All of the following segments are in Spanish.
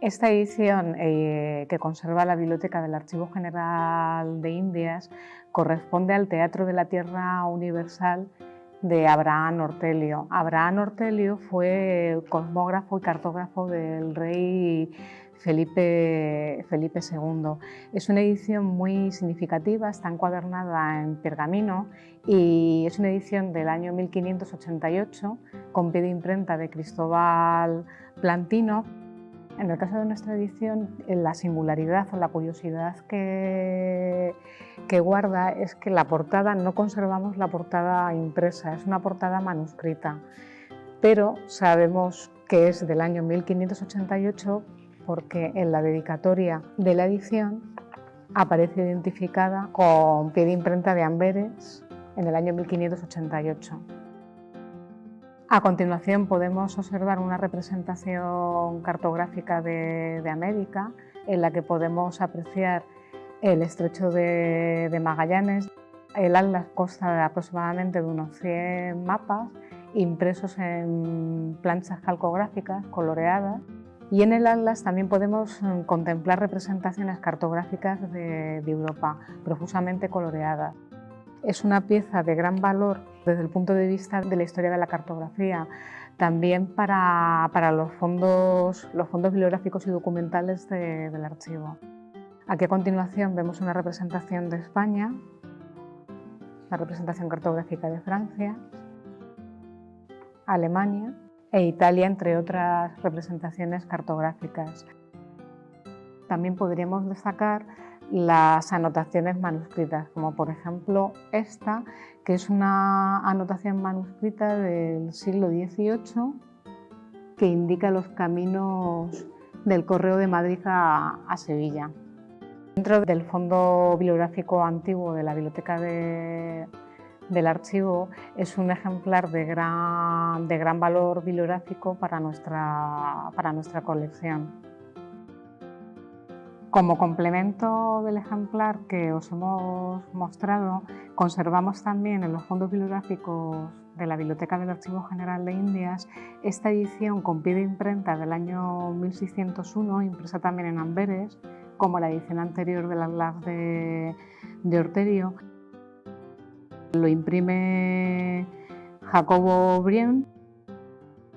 Esta edición eh, que conserva la Biblioteca del Archivo General de Indias corresponde al Teatro de la Tierra Universal de Abraham Ortelio. Abraham Ortelio fue cosmógrafo y cartógrafo del rey Felipe, Felipe II. Es una edición muy significativa, está encuadernada en pergamino y es una edición del año 1588 con pie de imprenta de Cristóbal Plantino. En el caso de nuestra edición, la singularidad o la curiosidad que, que guarda es que la portada, no conservamos la portada impresa, es una portada manuscrita, pero sabemos que es del año 1588 porque en la dedicatoria de la edición aparece identificada con pie de imprenta de Amberes en el año 1588. A continuación podemos observar una representación cartográfica de, América en la que podemos apreciar el estrecho de, Magallanes. El atlas consta de aproximadamente de unos 100 mapas impresos en planchas calcográficas coloreadas y en el atlas también podemos mm, contemplar representaciones cartográficas de, de Europa profusamente coloreadas. Es una pieza de gran valor desde el punto de vista de la historia de la cartografía, también para, los, fondos, los fondos bibliográficos y documentales del archivo. Aquí a continuación vemos una representación de España, la representación cartográfica de Francia, Alemania e Italia, entre otras representaciones cartográficas. También podríamos destacar las anotaciones manuscritas, como por ejemplo esta, que es una anotación manuscrita del siglo XVIII que indica los caminos del Correo de Madrid a, Sevilla. Dentro del fondo bibliográfico antiguo de la Biblioteca del Archivo es un ejemplar de gran, de gran valor bibliográfico para nuestra, para nuestra colección. Como complemento del ejemplar que os hemos mostrado, conservamos también en los fondos bibliográficos de la Biblioteca del Archivo General de Indias esta edición con pie de imprenta del año 1601, impresa también en Amberes, como la edición anterior del Atlas de, de Orterio. Lo imprime Jacobo Brien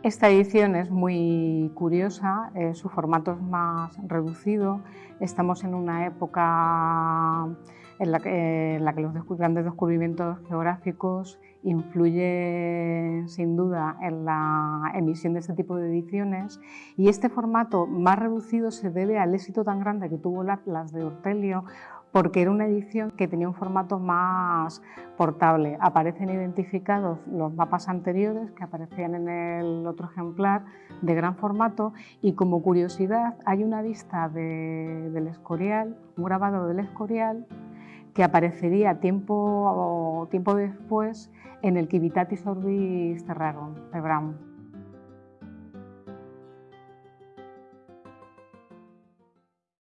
esta edición es muy curiosa, eh, su formato es más reducido, estamos en una época en la que, los grandes descubrimientos geográficos influyen sin duda en la emisión de este tipo de ediciones. Y este formato más reducido se debe al éxito tan grande que tuvo las de Ortelio porque era una edición que tenía un formato más portable. Aparecen identificados los mapas anteriores que aparecían en el otro ejemplar de gran formato y como curiosidad hay una vista del Escorial, un grabado del Escorial que aparecería tiempo, tiempo después en el Civitatis Orbis Terrarum de Brown.